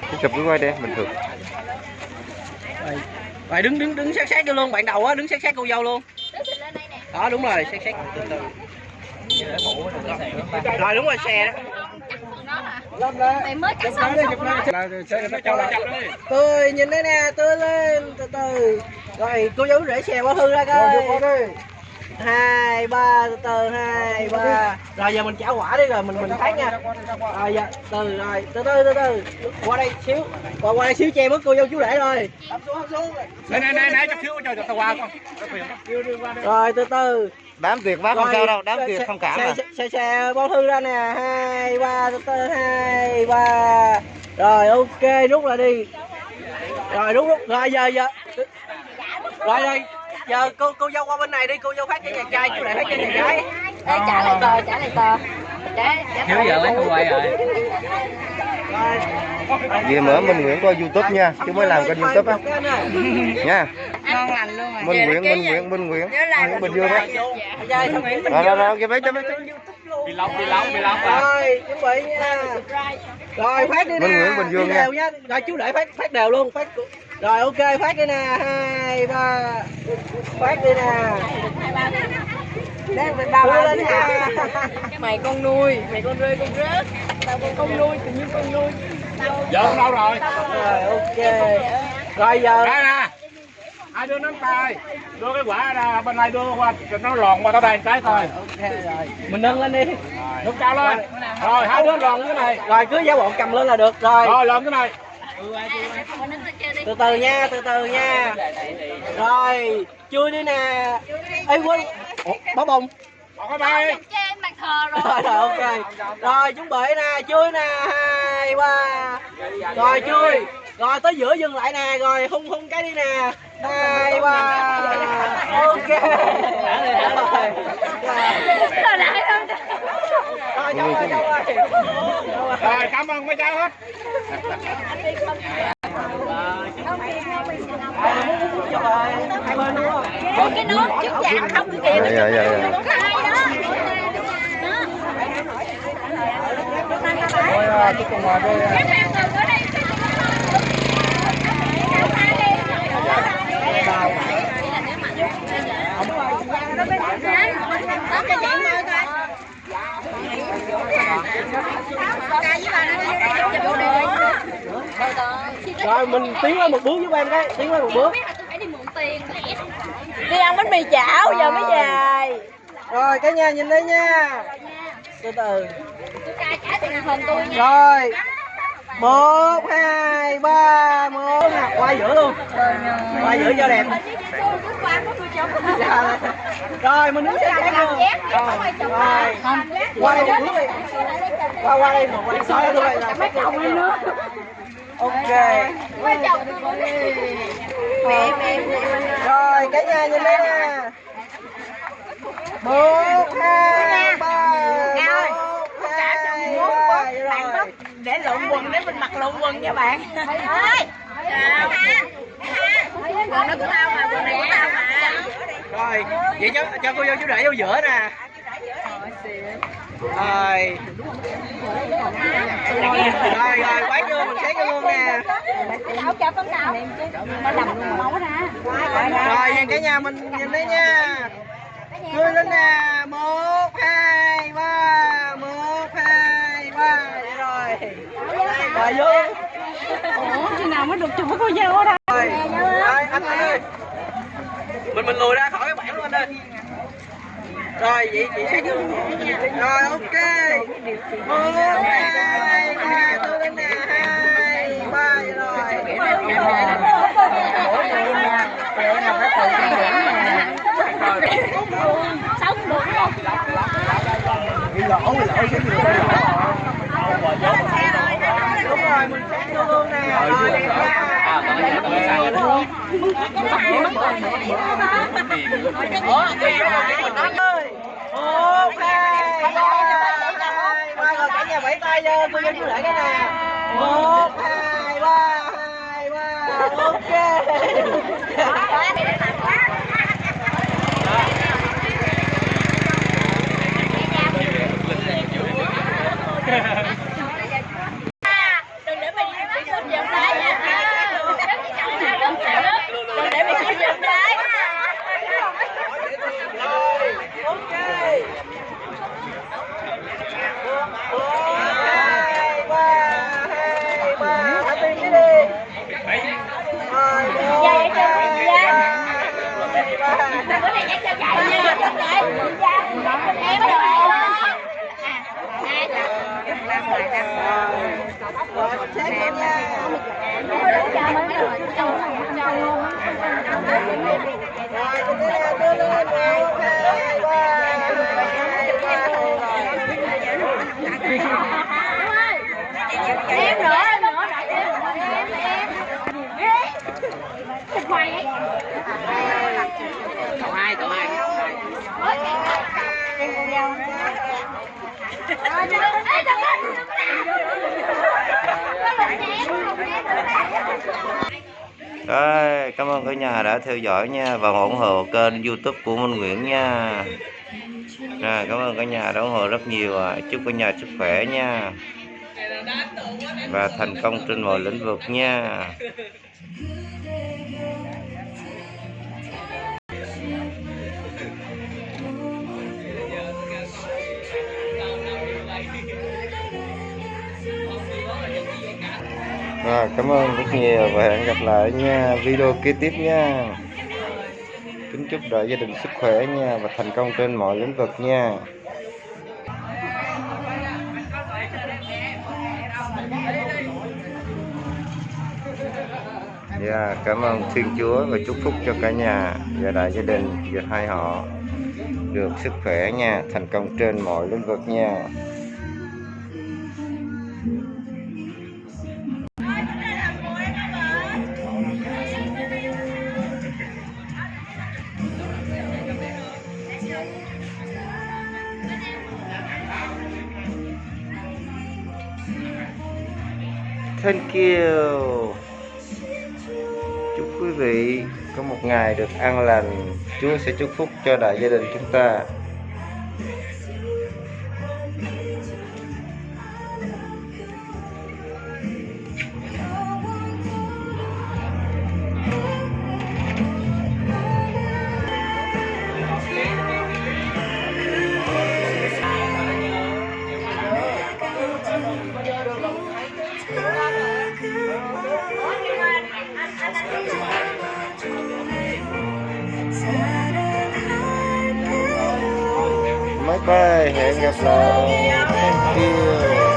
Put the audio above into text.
Cái chụp cái quay đây bình thường. Rồi rồi đứng đứng đứng sát sát vô luôn bạn đầu á đứng sát sát cô dâu luôn. Đó đúng rồi sát sát. Từ từ. Rồi đúng rồi xe đó. Mày mới cắt xong tôi nhìn đây nè tôi lên từ từ. Rồi cô dâu để xe bỏ hư ra coi hai ba từ từ hai ba. rồi giờ mình trả quả đi rồi mình mình phát nha. Rồi giờ từ rồi từ từ từ từ. Qua đây xíu. Qua qua đây xíu che mất cô dâu chú rể rồi Này này này này chút xíu cho cho tao qua con. rồi từ từ. Đám tiệc bác không sao đâu Đám tiệc không cảm xe, mà xe, xe, xe bao thư ra nè. Hai ba từ từ hai ba. Rồi ok rút lại đi. Rồi rút rút. Rồi giờ giờ. Rồi rồi giờ cô cô dâu qua bên này đi cô dâu phát cái nhà trai chú lại phát cái nhà gái. Ê, trả lại tờ, trả lại tờ. Trả, trả Thiếu giờ lấy không quay rồi. Vì mở Minh Nguyễn qua Youtube nha Chứ mới làm kênh Youtube á. Nha. Ngon lành luôn rồi. Minh Nguyễn, Minh Nguyễn, Minh Nguyễn. Nguyễn Bình Dương á Rồi rồi rồi, kìa mấy cho mấy cho Bị lóc, bị lóc, bị lóc rồi chuẩn bị nha. Rồi phát đi nè. Minh Nguyễn Bình Dương Đi nha. đều nha. Rồi chú để phát phát đều luôn phát rồi ok phát đi nè. Hai ba. Phát đi nè. Đang đưa lên hả nha. Mày con nuôi, mày con rơi con rớt. Tao con con nuôi, tự nhiên con nuôi. Giờ con đâu rồi? rồi ok. Rồi giờ Đây nè. Hai đứa nắm tay. Đưa cái quả ra bên này đưa qua cho nó lòn qua tao đây cái thôi. ok rồi. Mình nâng lên đi. Nâng cao lên. Rồi hai đứa lòn cái này. rồi cứ giả bộ cầm lên là được rồi. Rồi lòn cái này. từ từ nha từ từ nha. Rồi chui đi nè. Ê quên Ủa, bó bông cái bay. Trên mặt thờ rồi. Rồi rồi ok. Rồi chuẩn bị nè chui nè. Hai ba. Rồi chui rồi tới giữa dừng lại nè rồi hung hung cái đi nè. Hai ba. Ok. Rồi không cảm ơn mấy cháu hết. hai bên đúng không Ủa cái nốt trước dạ không kìa. Dạ dạ dạ dạ. Có hai đó Các bạn ngừng ở đây rồi mình tiến lên một bước với em cái tiến lên một bước. Đi ăn bánh mì chảo giờ mới về. Rồi cả nhà nhìn đây nha. Từ từ. Trả tiền hình tôi nha rồi. Một hai ba một. Nè qua giữa luôn. Qua giữa cho đẹp. Dạ. rồi mình đứng sát sát luôn. Rồi. Rồi qua đây một bước đi. Qua qua đây một qua đây là sát luôn. Ok Quay chồng tôi Mẹ mẹ. Rồi cả nhà nhìn đây nè. Một hai ba để lộn quần để mình mặc lộn quần nha bạn. Chào. Quần đó của tao mà quần này của tao mà. Rồi vậy cho cho cô vô chú rể vô giữa nè rồi. Rồi rồi, quá vô mình xét luôn nè. Cho rồi, vậy cả nhà mình nhìn đấy nha. Cười lên nè. Một, hai, ba, một, hai, ba. Rồi. Rồi, vô. Ủa khi nào mới được chụp với cô dâu ở rồi, anh anh ơi. Mình mình lùi ra khỏi cái bảng luôn anh ơi rồi vậy chị vô rồi ok một hai ba tôi lên nè hai ba rồi đúng rồi mình xét vô luôn nè rồi đẹp nha ơi một hai ba hai ba rồi cả nhà vẫy tay vô tôi vô chú lại cái nè một hai ba hai ba ok em nữa em nữa đại em em em thịt mày ấy cậu hai cậu hai em con dâu Ê, cảm ơn cả nhà đã theo dõi nha và ủng hộ kênh youtube của Minh Nguyễn nha. Rồi, cảm ơn cả nhà đã ủng hộ rất nhiều à. chúc cả nhà sức khỏe nha. Và thành công trên mọi lĩnh vực nha. Rồi, cảm ơn rất nhiều và hẹn gặp lại nha. Video kế tiếp nha. Kính chúc đại gia đình sức khỏe nha và thành công trên mọi lĩnh vực nha Dạ, cảm ơn Thiên Chúa và chúc phúc cho cả nhà và đại gia đình và hai họ được sức khỏe nha, thành công trên mọi lĩnh vực nha. Thank you. Chúc quý vị có một ngày được an lành. Chúa sẽ chúc phúc cho đại gia đình chúng ta. Bye. Have a. Thank you.